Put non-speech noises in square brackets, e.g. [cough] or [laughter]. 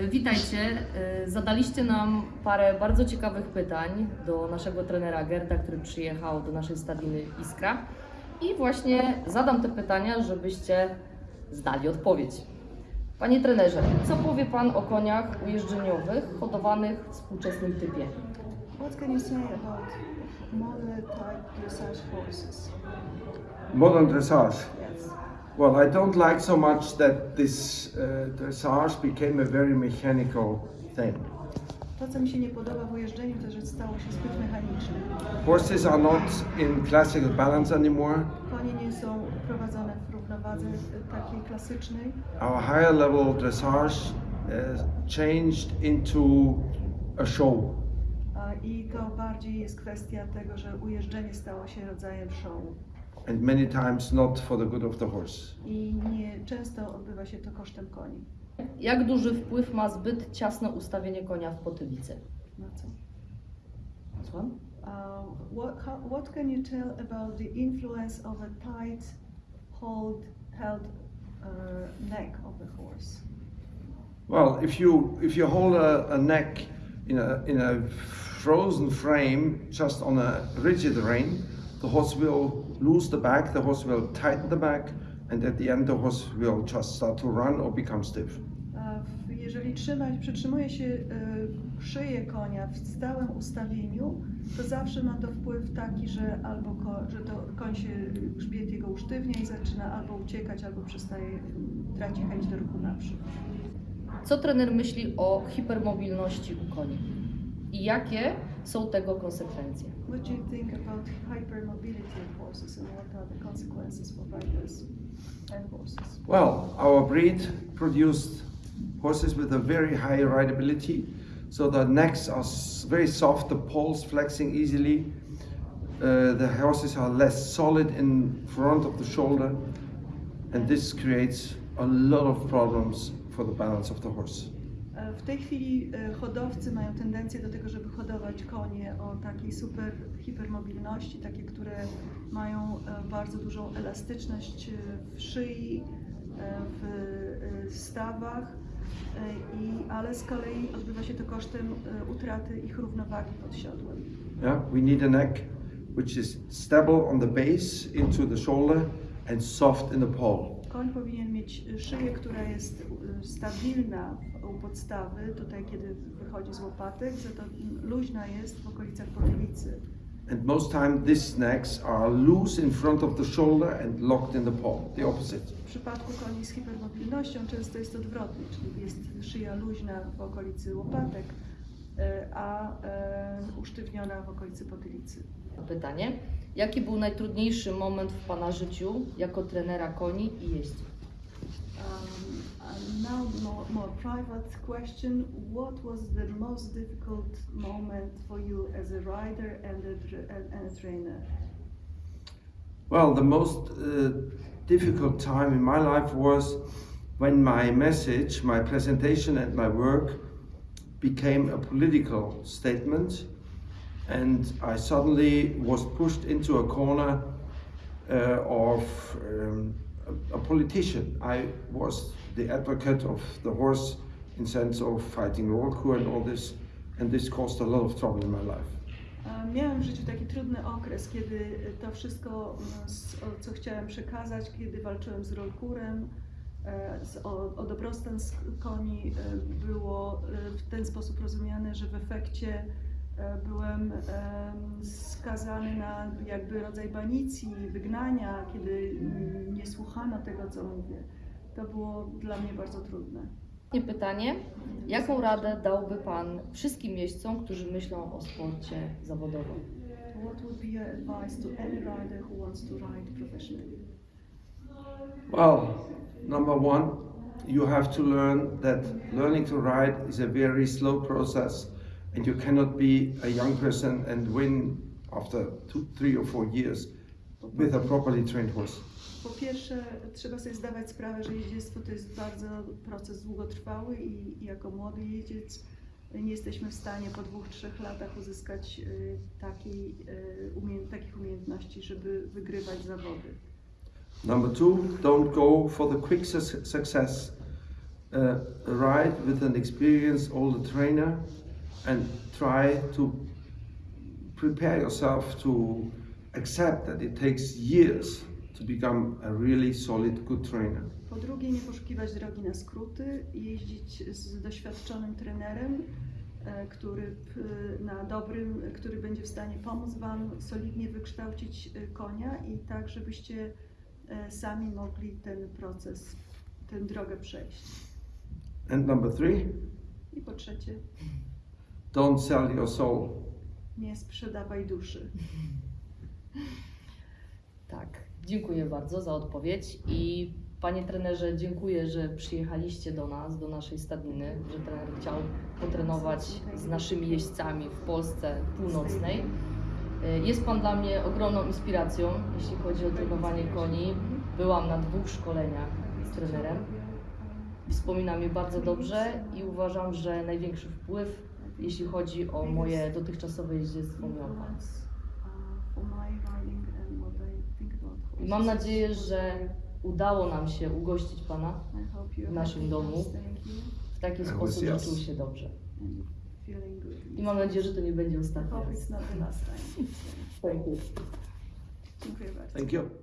Y, Witajcie. Y, Zadaliście nam parę bardzo ciekawych pytań do naszego trenera Gerda, który przyjechał do naszej stadiny Iskra. I właśnie zadam te pytania, żebyście zdali odpowiedź. Panie trenerze, co powie Pan o koniach ujeżdżeniowych hodowanych w współczesnym typie? What can you say about modern type dressage horses? Modern dressage. Yes. Well, I don't like so much that this uh, dressage became a very mechanical thing. To, co mi się nie podoba w ujeżdżeniu, to, że stało się zbyt mechaniczne. Horses are not in classical balance anymore. Konie nie są prowadzone w równowadze e, takiej klasycznej. Our higher level dressage uh, changed into a show. I to bardziej jest kwestia tego, że ujeżdżenie stało się rodzajem show. And many times not for the good of the horse. I nie często odbywa się to kosztem koni. Jak duży wpływ ma zbyt ciasne ustawienie konia w potylicy? Na co? Słucham? Uh, what, how, what can you tell about the influence of a tight hold held uh, neck of the horse? Well, if you if you hold a, a neck in a in a frozen frame just on a rigid rein, the horse will lose the back, the horse will tighten the back, and at the end the horse will just start to run or become stiff. Jeżeli trzymać, przytrzymuje się y, szyję konia w stałym ustawieniu, to zawsze ma to wpływ taki, że albo ko, że to koń się, grzbiet jego usztywnia i zaczyna albo uciekać, albo przestaje, traci chęć do ruchu naprzód. Co trener myśli o hipermobilności u koni? I jakie są tego konsekwencje? What do you think about hypermobility of horses and what are the consequences for riders and horses? Well, our breed produced horses with a very high rideability, so the necks are very soft, the poles flexing easily. Uh, the horses are less solid in front of the shoulder, and this creates a lot of problems for the balance of the horse. W tej chwili e, hodowcy mają tendencję do tego, żeby hodować konie o takiej super hipermobilności, takie, które mają e, bardzo dużą elastyczność e, w szyi, w stawach, i, ale z kolei odbywa się to kosztem utraty ich równowagi pod siodłem. Yeah, we need a neck which is stable on the base into the shoulder and soft in the pole. Koń powinien mieć szyję, która jest e, stabilna u podstawy, tutaj kiedy wychodzi z łopatek, za to luźna jest w okolicach potylicy. And most time these necks are loose in front of the shoulder and locked in the paw, the opposite. W przypadku koni z hipermobilnością często jest odwrotnie, czyli jest szyja luźna w okolicy łopatek, e, a e, usztywniona w okolicy potylicy. Pytanie. Jaki był najtrudniejszy moment w Pana życiu jako trenera koni i jeździ? Um, and now more, more private question, what was the most difficult moment for you as a rider and a, and, and a trainer? Well, the most uh, difficult time in my life was when my message, my presentation, and my work became a political statement, and I suddenly was pushed into a corner uh, of um, a, politician. I was the advocate of the horse in sense of fighting Rollkur and all this, and this caused a lot of trouble in my life. Miałem w życiu taki trudny okres, kiedy to wszystko, m, z- o, co chciałem przekazać, kiedy walczyłem z rolkurem, e, o, o dobrostan koni, e, było e, w ten sposób rozumiane, że w efekcie byłem em, skazany na jakby rodzaj banicji, wygnania, kiedy nie słuchano tego, co mówię. To było dla mnie bardzo trudne. Ostatnie pytanie. Jaką radę dałby Pan wszystkim jeźdźcom, którzy myślą o sporcie zawodowym? What would be your advice to any rider who wants to ride professionally? Well, number one, you have to learn that learning to ride is a very slow process, and you cannot be a young person and win after two, three, or four years with a properly trained horse. Po pierwsze, trzeba sobie zdawać sprawę, że jeździectwo to jest bardzo proces długotrwały i jako młody jeździec nie jesteśmy w stanie po dwóch, trzech latach uzyskać y, takiej, y, umie- takich umiejętności, żeby wygrywać zawody. Number two, don't go for the quick su- success. uh, ride with an experienced older trainer and try to prepare yourself to accept that it takes years to become a really solid, good trainer. Po drugie, nie poszukiwać drogi na skróty, jeździć z doświadczonym trenerem, e, który na dobrym, który będzie w stanie pomóc Wam solidnie wykształcić e, konia i tak, żebyście e, sami mogli ten proces, tę drogę przejść. And number three, I po trzecie, don't sell your soul. nie sprzedawaj duszy. [laughs] Tak, dziękuję bardzo za odpowiedź i panie trenerze, dziękuję, że przyjechaliście do nas, do naszej stadniny, że trener chciał potrenować z naszymi jeźdźcami w Polsce północnej. Y, Jest pan dla mnie ogromną inspiracją, jeśli chodzi o trenowanie koni. Byłam na dwóch szkoleniach z trenerem. Wspominam je bardzo dobrze i uważam, że największy wpływ, jeśli chodzi o moje dotychczasowe jeździectwo, miał pan. I mam nadzieję, że udało nam się ugościć Pana w naszym domu w taki sposób, że czuł się dobrze. I mam nadzieję, że to nie będzie ostatni raz. Thank you. Dziękuję bardzo. Thank you.